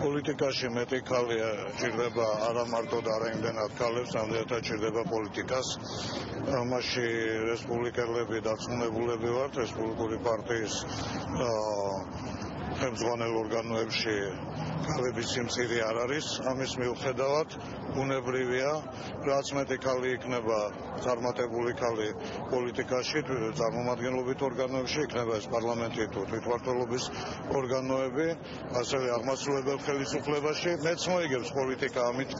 პოლიტიკაში მეტი ქალია ჭირდება არა მარტო და არა იმდენად ქალებს, ამდენად ჭირდება პოლიტიკას. ამაში რესპუბლიკელები დარწმუნებულები ვართ, რესპუბლიკური პარტიის ხელმძღვანელ ორგანოებში ქალების სიმცირე არ არის. ამის მიუხედავად უნებრივია, რაც მეტი ქალი იქნება წარმატებული ქალი პოლიტიკაში, წარმომადგენლობით ორგანოებში, იქნება ეს პარლამენტი თუ თვითმმართველობის ორგანოები, ასევე აღმასრულებელ ხელისუფლებაში, მეც მოიგებს პოლიტიკა ამით